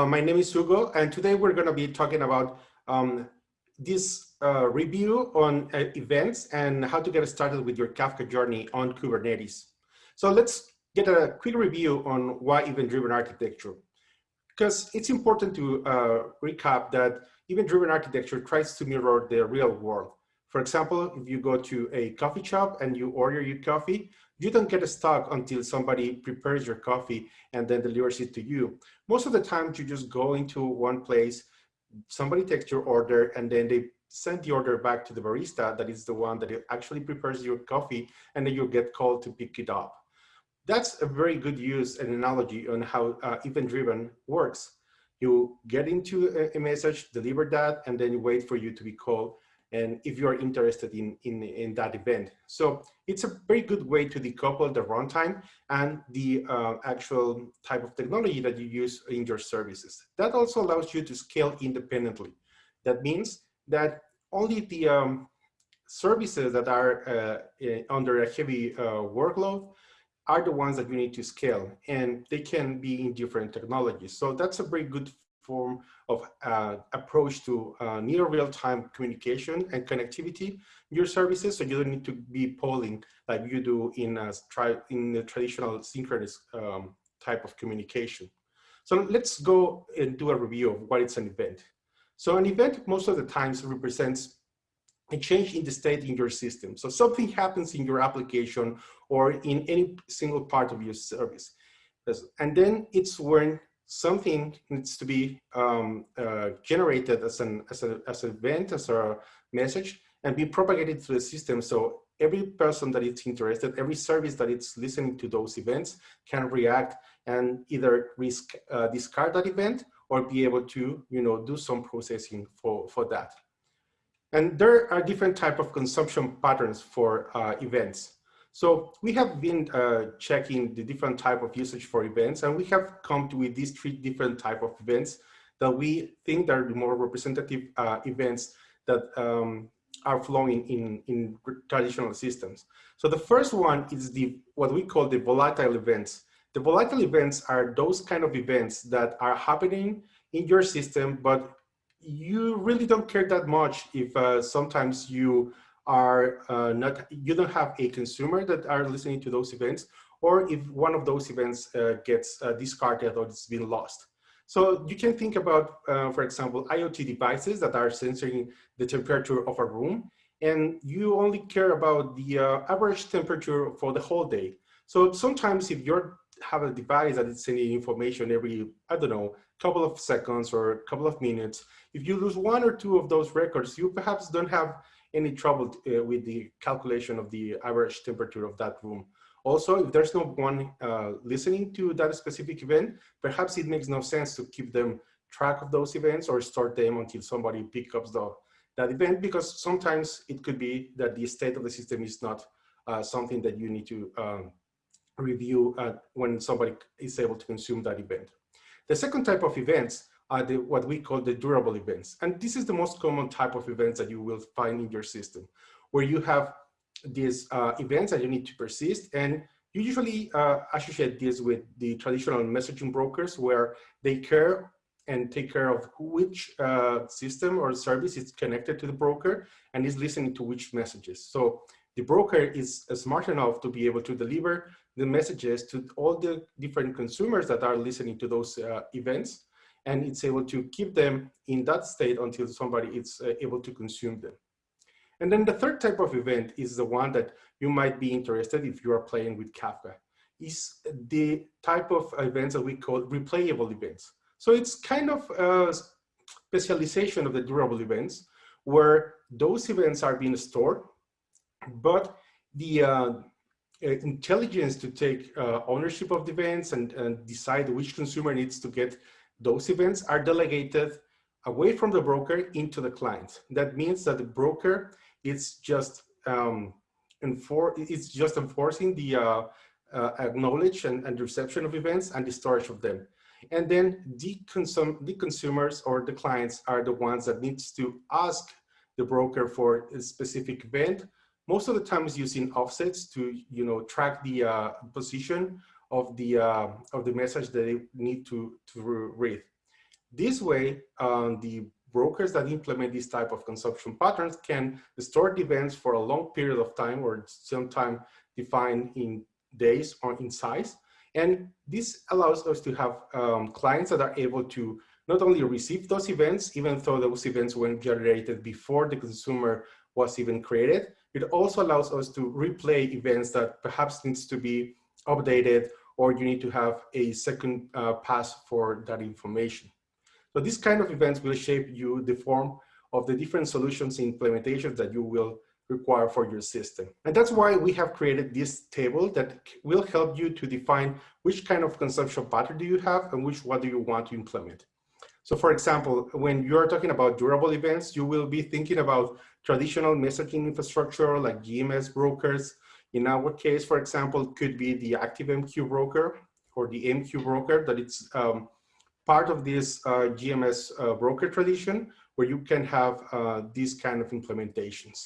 Uh, my name is Hugo, and today we're going to be talking about um, this uh, review on uh, events and how to get started with your Kafka journey on Kubernetes. So let's get a quick review on why event-driven architecture. Because it's important to uh, recap that event-driven architecture tries to mirror the real world. For example, if you go to a coffee shop and you order your coffee, you don't get stuck until somebody prepares your coffee and then delivers it to you. Most of the time, you just go into one place, somebody takes your order, and then they send the order back to the barista that is the one that actually prepares your coffee, and then you get called to pick it up. That's a very good use and analogy on how uh, event-driven works. You get into a, message, deliver that, and then you wait for you to be called and if you are interested in, in, in that event. So it's a very good way to decouple the runtime and the uh, actual type of technology that you use in your services. That also allows you to scale independently. That means that only the um, services that are uh, under a heavy uh, workload are the ones that you need to scale and they can be in different technologies. So that's a very good form of uh, approach to uh, near real-time communication and connectivity your services so you don't need to be polling like you do in a in the traditional synchronous um, type of communication. So let's go and do a review of what is an event. So an event most of the times represents a change in the state in your system. So something happens in your application or in any single part of your service. And then it's when something needs to be um, uh, generated as an as a as an event as a message and be propagated through the system. So every person that is interested every service that is listening to those events can react and either risk uh, discard that event or be able to you know do some processing for for that. And there are different type of consumption patterns for uh, events so we have been uh, checking the different type of usage for events, and we have come to with these three different type of events that we think are the more representative uh, events that um, are flowing in, in traditional systems. So the first one is the what we call the volatile events. The volatile events are those kind of events that are happening in your system, but you really don't care that much if uh, sometimes you are uh, not, you don't have a consumer that are listening to those events, or if one of those events uh, gets uh, discarded or it's been lost. So you can think about, uh, for example, IoT devices that are sensing the temperature of a room, and you only care about the uh, average temperature for the whole day. So sometimes if you have a device that is sending information every, I don't know, couple of seconds or a couple of minutes, if you lose one or two of those records, you perhaps don't have any trouble uh, with the calculation of the average temperature of that room. Also, if there's no one uh, listening to that specific event, perhaps it makes no sense to keep them track of those events or store them until somebody picks up the, that event because sometimes it could be that the state of the system is not uh, something that you need to um, review when somebody is able to consume that event. The second type of events are the, what we call the durable events. And this is the most common type of events that you will find in your system, where you have these uh, events that you need to persist. And you usually uh, associate this with the traditional messaging brokers where they care and take care of which uh, system or service is connected to the broker and is listening to which messages. So the broker is smart enough to be able to deliver the messages to all the different consumers that are listening to those uh, events and it's able to keep them in that state until somebody is uh, able to consume them. And then the third type of event is the one that you might be interested if you are playing with Kafka, is the type of events that we call replayable events. So it's kind of a specialization of the durable events where those events are being stored, but the uh, intelligence to take uh, ownership of the events and, and decide which consumer needs to get those events are delegated away from the broker into the client. That means that the broker is just um, enfor it's just enforcing the uh, uh, acknowledge and, and, reception of events and the storage of them. And then the, consum the consumers or the clients are the ones that needs to ask the broker for a specific event. Most of the times using offsets to you know track the uh, position of the uh, of the message that they need to to read. This way, um, the brokers that implement this type of consumption patterns can store the events for a long period of time or sometime defined in days or in size. And this allows us to have um, clients that are able to not only receive those events, even though those events weren't generated before the consumer was even created, it also allows us to replay events that perhaps needs to be updated or you need to have a second uh, pass for that information. So these kind of events will shape you the form of the different solutions implementations that you will require for your system. And that's why we have created this table that will help you to define which kind of consumption pattern do you have and which one do you want to implement. So for example, when you're talking about durable events, you will be thinking about traditional messaging infrastructure like JMS brokers. In our case, for example, could be the ActiveMQ broker or the AMQ broker that it's um, part of this uh, JMS uh, broker tradition where you can have uh, these kind of implementations.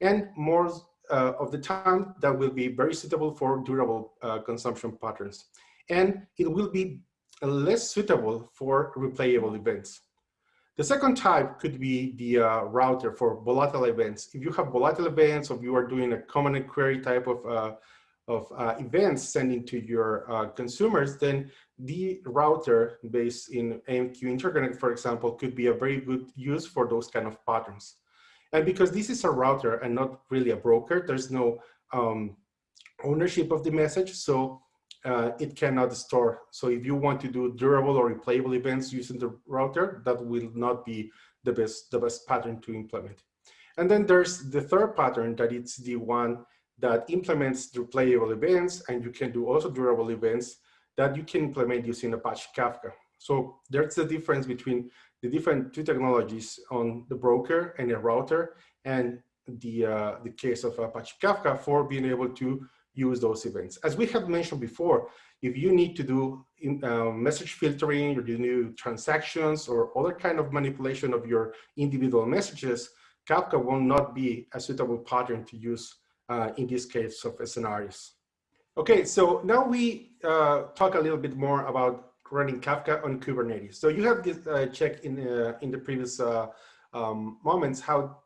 And more uh, of the time that will be very suitable for durable uh, consumption patterns. And it will be less suitable for replayable events. The second type could be the uh, router for volatile events. If you have volatile events or you are doing a common query type of, uh, of uh, events sending to your uh, consumers, then the router based in AMQ Interconnect, for example, could be a very good use for those kind of patterns. And because this is a router and not really a broker, there's no um, ownership of the message. So uh, it cannot store. So if you want to do durable or replayable events using the router, that will not be the best, the best pattern to implement. And then there's the third pattern that it's the one that implements replayable events and you can do also durable events that you can implement using Apache Kafka. So there's the difference between the different two technologies on the broker and the router and the, uh, the case of Apache Kafka for being able to use those events. As we have mentioned before, if you need to do in, uh, message filtering or do new transactions or other kind of manipulation of your individual messages, Kafka will not be a suitable pattern to use uh, in this case of scenarios. Okay, so now we uh, talk a little bit more about running Kafka on Kubernetes. So you have this uh, check in, uh, in the previous uh, um, moments how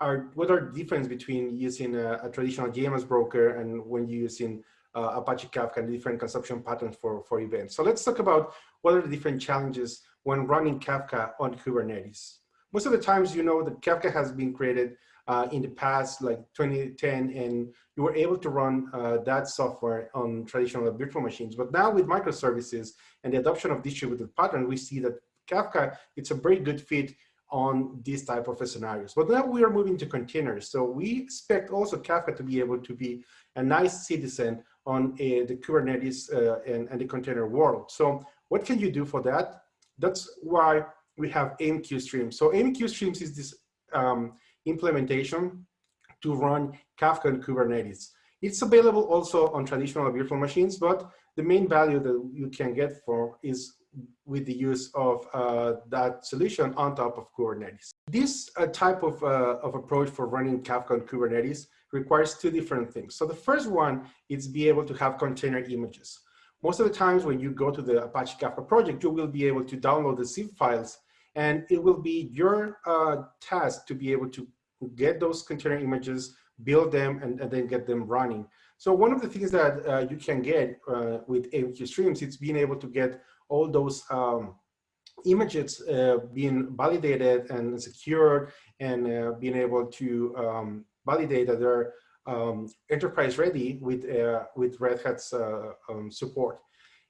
are what are the difference between using a, a traditional JMS broker and when you're using uh, Apache Kafka and different consumption patterns for, for events. So let's talk about what are the different challenges when running Kafka on Kubernetes. Most of the times, you know that Kafka has been created uh, in the past, like 2010, and you were able to run uh, that software on traditional virtual machines. But now with microservices and the adoption of distributed pattern, we see that Kafka, it's a very good fit on these type of scenarios. But now we are moving to containers. So we expect also Kafka to be able to be a nice citizen on a, the Kubernetes uh, and, and, the container world. So what can you do for that? That's why we have AMQ Streams. So AMQ Streams is this um, implementation to run Kafka on Kubernetes. It's available also on traditional virtual machines, but the main value that you can get for is with the use of uh, that solution on top of Kubernetes. This uh, type of, uh, of approach for running Kafka on Kubernetes requires two different things. So the first one is be able to have container images. Most of the times when you go to the Apache Kafka project, you will be able to download the zip files and it will be your uh, task to be able to get those container images, build them, and, and then get them running. So one of the things that uh, you can get uh, with AMQ Streams, it's being able to get all those um, images uh, being validated and secured and uh, being able to um, validate that they're um, enterprise ready with, uh, with Red Hat's uh, um, support.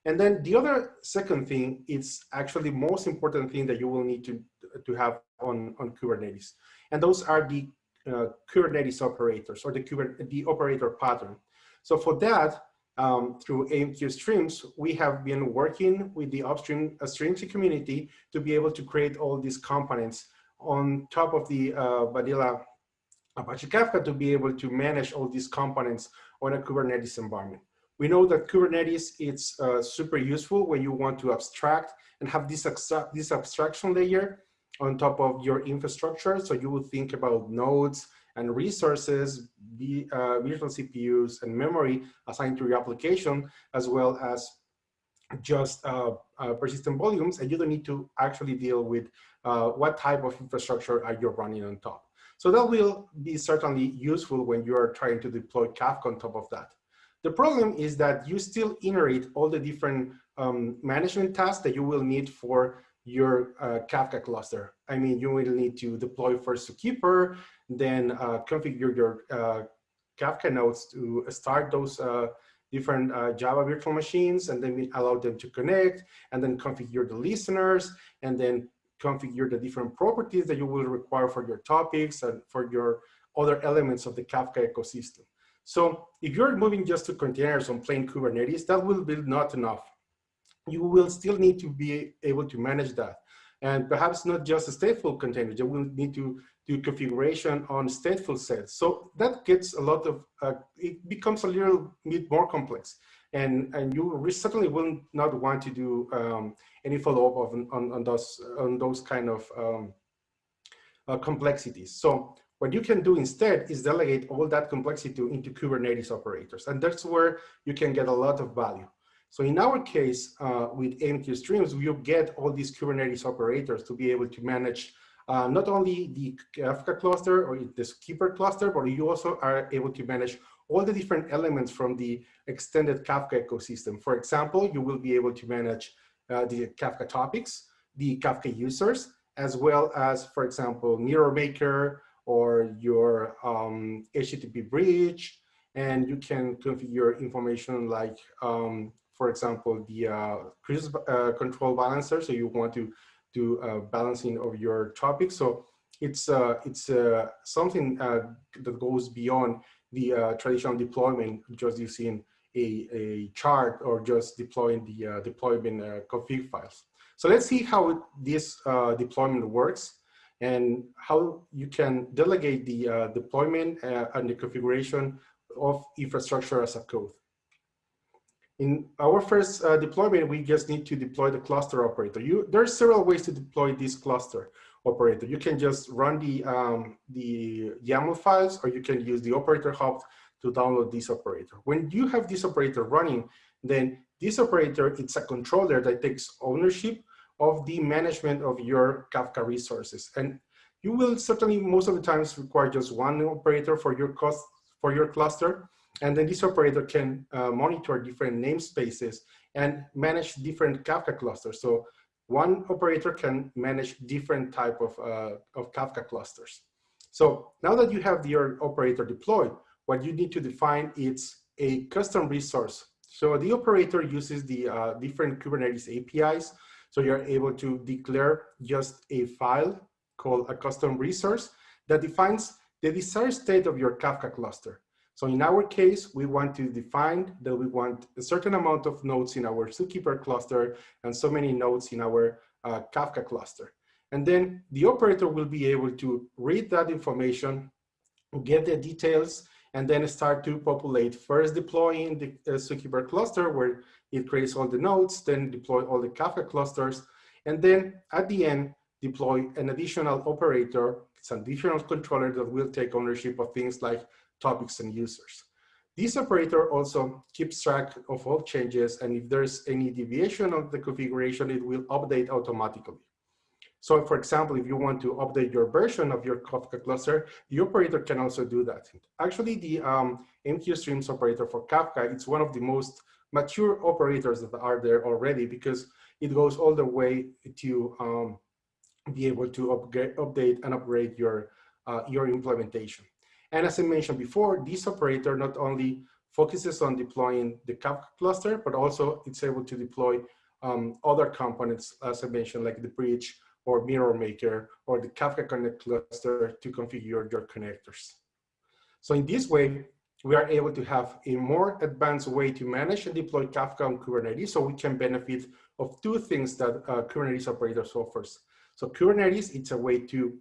And then the other second thing is actually most important thing that you will need to, to have on, on Kubernetes. And those are the uh, Kubernetes operators or the, Kuber the operator pattern. So for that, um, through AMQ Strimzi, we have been working with the upstream uh, Streams community to be able to create all these components on top of the uh, vanilla Apache Kafka to be able to manage all these components on a Kubernetes environment. We know that Kubernetes is uh, super useful when you want to abstract and have this, this abstraction layer on top of your infrastructure. So you would think about nodes and resources, uh, virtual CPUs and memory assigned to your application, as well as just uh, uh, persistent volumes and you don't need to actually deal with uh, what type of infrastructure are you running on top. So that will be certainly useful when you are trying to deploy Kafka on top of that. The problem is that you still inherit all the different um, management tasks that you will need for your uh, Kafka cluster. I mean, you will need to deploy first Zookeeper, then uh, configure your uh, Kafka nodes to start those uh, different uh, Java virtual machines, and then allow them to connect, and then configure the listeners, and then configure the different properties that you will require for your topics and for your other elements of the Kafka ecosystem. So if you're moving just to containers on plain Kubernetes, that will be not enough you will still need to be able to manage that. And perhaps not just a stateful container, you will need to do configuration on stateful sets. So that gets a lot of, uh, it becomes a little bit more complex. And, and you certainly will not want to do um, any follow-up on, on, on, those, on those kind of um, uh, complexities. So what you can do instead is delegate all that complexity into Kubernetes operators. And that's where you can get a lot of value. So in our case, uh, with AMQ streams, we get all these Kubernetes operators to be able to manage uh, not only the Kafka cluster or the Keeper cluster, but you also are able to manage all the different elements from the extended Kafka ecosystem. For example, you will be able to manage uh, the Kafka topics, the Kafka users, as well as, for example, Mirror Maker or your um, HTTP bridge, and you can configure information like um, for example, the uh, uh, control balancer. So you want to do uh, balancing of your topic. So it's uh, it's uh, something uh, that goes beyond the uh, traditional deployment, just using a, a chart or just deploying the uh, deployment config files. So let's see how this deployment works and how you can delegate the deployment and the configuration of infrastructure as a code. In our first uh, deployment, we just need to deploy the cluster operator. You, there are several ways to deploy this cluster operator. You can just run the, um, the YAML files, or you can use the operator hub to download this operator. When you have this operator running, then this operator, it's a controller that takes ownership of the management of your Kafka resources. And you will certainly most of the times require just one operator for your cost for your cluster. And then this operator can uh, monitor different namespaces and manage different Kafka clusters. So one operator can manage different type of, uh, of Kafka clusters. So now that you have your operator deployed, what you need to define is a custom resource. So the operator uses the uh, different Kubernetes APIs. So you're able to declare just a file called a custom resource that defines the desired state of your Kafka cluster. So in our case, we want to define that we want a certain amount of nodes in our Zookeeper cluster and so many nodes in our uh, Kafka cluster. And then the operator will be able to read that information, get the details, and then start to populate, first deploying the uh, Zookeeper cluster where it creates all the nodes, then deploy all the Kafka clusters, and then at the end, deploy an additional operator, it's an additional controller that will take ownership of things like topics and users. This operator also keeps track of all changes and if there's any deviation of the configuration, it will update automatically. So for example, if you want to update your version of your Kafka cluster, the operator can also do that. Actually, the um, AMQ streams operator for Kafka, it's one of the most mature operators that are there already because it goes all the way to um, be able to upgrade, update and upgrade your, uh, your implementation. And as I mentioned before, this operator not only focuses on deploying the Kafka cluster, but also it's able to deploy um, other components, as I mentioned, like the bridge or mirror maker or the Kafka Connect cluster to configure your connectors. So in this way, we are able to have a more advanced way to manage and deploy Kafka on Kubernetes so we can benefit of two things that uh, Kubernetes operators offers. So Kubernetes, it's a way to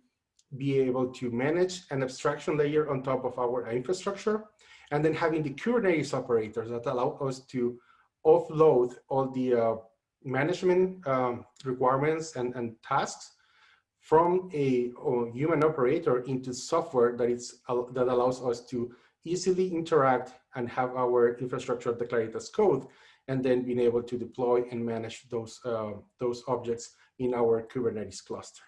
be able to manage an abstraction layer on top of our infrastructure, and then having the Kubernetes operators that allow us to offload all the uh, management um, requirements and, and tasks from a, a, human operator into software that, it's, uh, that allows us to easily interact and have our infrastructure declared as code and then being able to deploy and manage those, uh, those objects in our Kubernetes cluster.